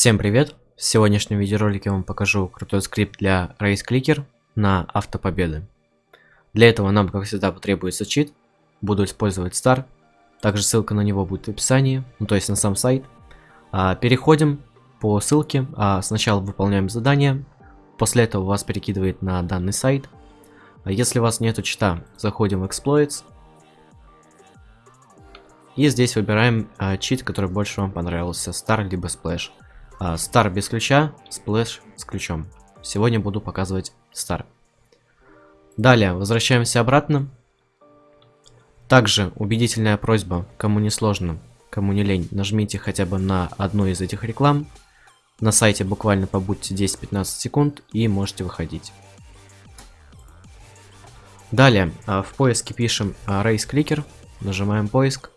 Всем привет! В сегодняшнем видеоролике я вам покажу крутой скрипт для Race Clicker на автопобеды. Для этого нам, как всегда, потребуется чит. Буду использовать Star. Также ссылка на него будет в описании, ну то есть на сам сайт. А, переходим по ссылке. А, сначала выполняем задание. После этого вас перекидывает на данный сайт. А если у вас нету чита, заходим в Exploits. И здесь выбираем а, чит, который больше вам понравился, Star либо Splash. А, Star без ключа, Splash с ключом. Сегодня буду показывать Star. Далее, возвращаемся обратно. Также убедительная просьба, кому не сложно, кому не лень, нажмите хотя бы на одну из этих реклам. На сайте буквально побудьте 10-15 секунд и можете выходить. Далее, а, в поиске пишем а, Race Clicker, нажимаем поиск.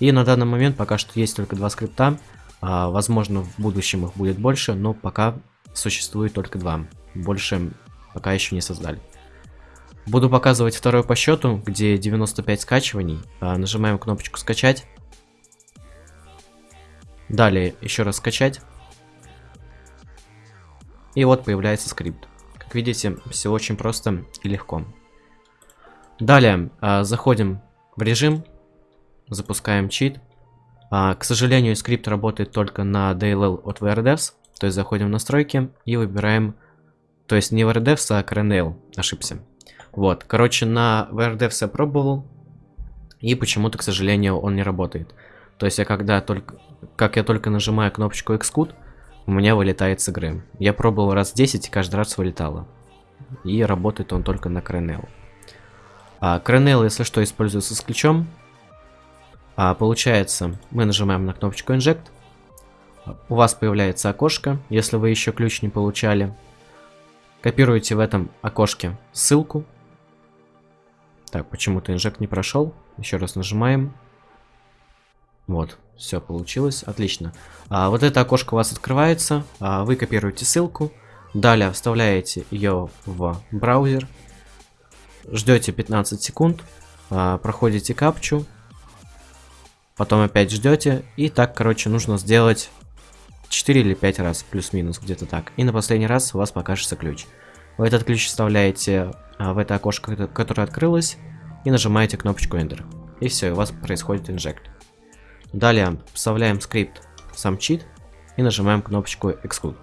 И на данный момент пока что есть только два скрипта. А, возможно, в будущем их будет больше, но пока существует только два. Больше пока еще не создали. Буду показывать второй по счету, где 95 скачиваний. А, нажимаем кнопочку скачать. Далее еще раз скачать. И вот появляется скрипт. Как видите, все очень просто и легко. Далее а, заходим в режим, запускаем чит. А, к сожалению, скрипт работает только на DLL от VRDevs. То есть заходим в настройки и выбираем... То есть не VRDevs, а CRNL. Ошибся. Вот. Короче, на VRDevs я пробовал. И почему-то, к сожалению, он не работает. То есть я когда только... Как я только нажимаю кнопочку Xcode, у меня вылетает с игры. Я пробовал раз 10 и каждый раз вылетало. И работает он только на CRNL. А, CRNL, если что, используется с ключом. А, получается, мы нажимаем на кнопочку Inject. У вас появляется окошко, если вы еще ключ не получали. Копируете в этом окошке ссылку. Так, почему-то инжект не прошел. Еще раз нажимаем. Вот, все получилось, отлично. А, вот это окошко у вас открывается, а, вы копируете ссылку, далее вставляете ее в браузер, ждете 15 секунд, а, проходите капчу, потом опять ждете, и так, короче, нужно сделать 4 или 5 раз, плюс-минус, где-то так. И на последний раз у вас покажется ключ. Вы этот ключ вставляете а, в это окошко, которое открылось, и нажимаете кнопочку Enter. И все, у вас происходит инжект. Далее вставляем скрипт сам чит и нажимаем кнопочку Exclude.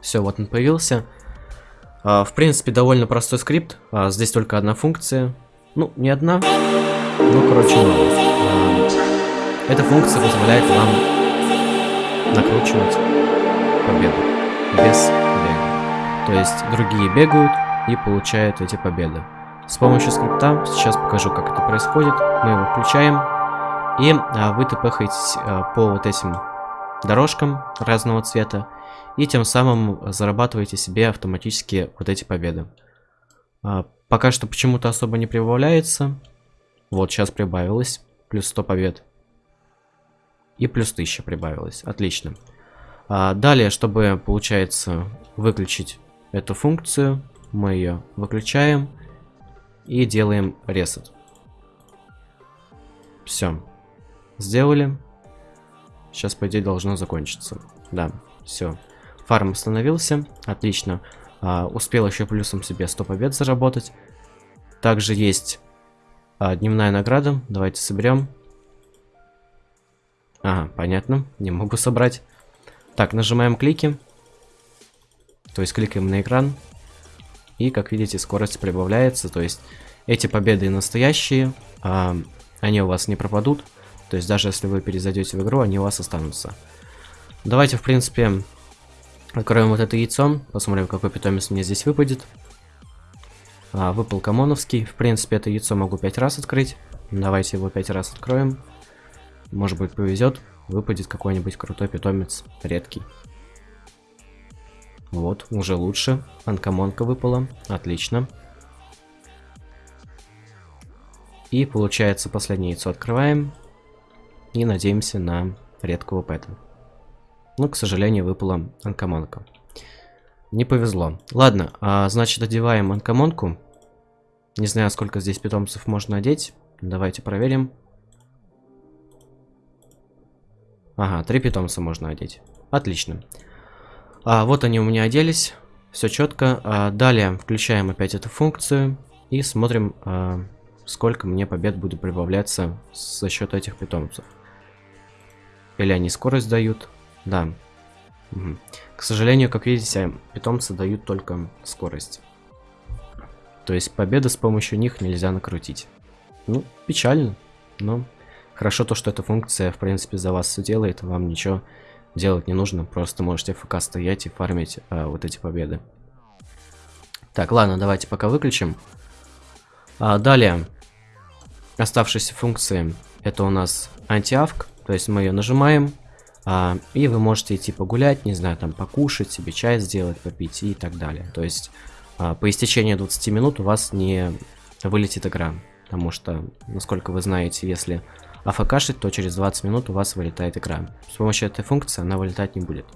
Все, вот он появился. А, в принципе, довольно простой скрипт. А, здесь только одна функция. Ну, не одна. Ну, короче, мало. А, эта функция позволяет вам накручивать победу без бега. То есть другие бегают и получают эти победы. С помощью скрипта, сейчас покажу, как это происходит. Мы его включаем, и а, вы тпхаетесь а, по вот этим дорожкам разного цвета, и тем самым зарабатываете себе автоматически вот эти победы. А, пока что почему-то особо не прибавляется, вот, сейчас прибавилось. Плюс 100 побед. И плюс 1000 прибавилось. Отлично. А, далее, чтобы, получается, выключить эту функцию, мы ее выключаем и делаем reset. Все. Сделали. Сейчас, по идее, должно закончиться. Да, все. Фарм остановился. Отлично. А, успел еще плюсом себе 100 побед заработать. Также есть а, дневная награда. Давайте соберем. Ага, понятно. Не могу собрать. Так, нажимаем клики. То есть кликаем на экран. И, как видите, скорость прибавляется. То есть эти победы настоящие. А, они у вас не пропадут. То есть даже если вы перезайдете в игру, они у вас останутся. Давайте, в принципе, откроем вот это яйцо. Посмотрим, какой питомец мне здесь выпадет. А, выпал Камоновский. В принципе, это яйцо могу 5 раз открыть. Давайте его 5 раз откроем. Может быть, повезет. Выпадет какой-нибудь крутой питомец. Редкий. Вот, уже лучше. Анкамонка выпала. Отлично. И получается, последнее яйцо открываем. И надеемся на редкого пэта. Ну, к сожалению, выпала анкамонка. Не повезло. Ладно, а, значит, одеваем анкамонку. Не знаю, сколько здесь питомцев можно одеть. Давайте проверим. Ага, три питомца можно одеть. Отлично. А, вот они у меня оделись. Все четко. А, далее включаем опять эту функцию и смотрим, а, сколько мне побед будет прибавляться за счет этих питомцев. Или они скорость дают? Да. Угу. К сожалению, как видите, питомцы дают только скорость. То есть победы с помощью них нельзя накрутить. Ну, печально, но хорошо то, что эта функция, в принципе, за вас все делает, вам ничего делать не нужно, просто можете ФК стоять и фармить а, вот эти победы. Так, ладно, давайте пока выключим. А, далее, оставшиеся функции, это у нас антиавк, то есть мы ее нажимаем, а, и вы можете идти погулять, не знаю, там покушать, себе чай сделать, попить и так далее. То есть по истечении 20 минут у вас не вылетит игра. Потому что, насколько вы знаете, если афкашить, то через 20 минут у вас вылетает игра. С помощью этой функции она вылетать не будет.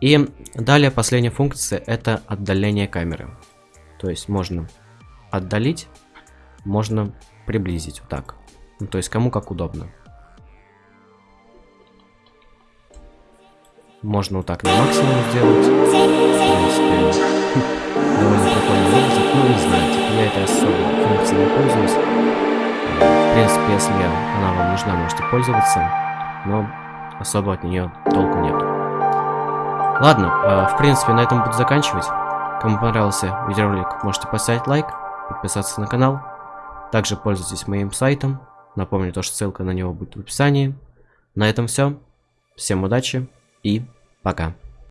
И далее последняя функция это отдаление камеры. То есть можно отдалить, можно приблизить вот так. Ну, то есть кому как удобно. Можно вот так на максимум сделать. В принципе, довольно прикольно выглядит. Ну, не знаю, типа я этой особо функцией не пользуюсь. В принципе, если она вам нужна, можете пользоваться, но особо от нее толку нет. Ладно, э, в принципе, на этом буду заканчивать. Кому понравился видеоролик, можете поставить лайк, подписаться на канал. Также пользуйтесь моим сайтом. Напомню, то, что ссылка на него будет в описании. На этом все. Всем удачи и пока.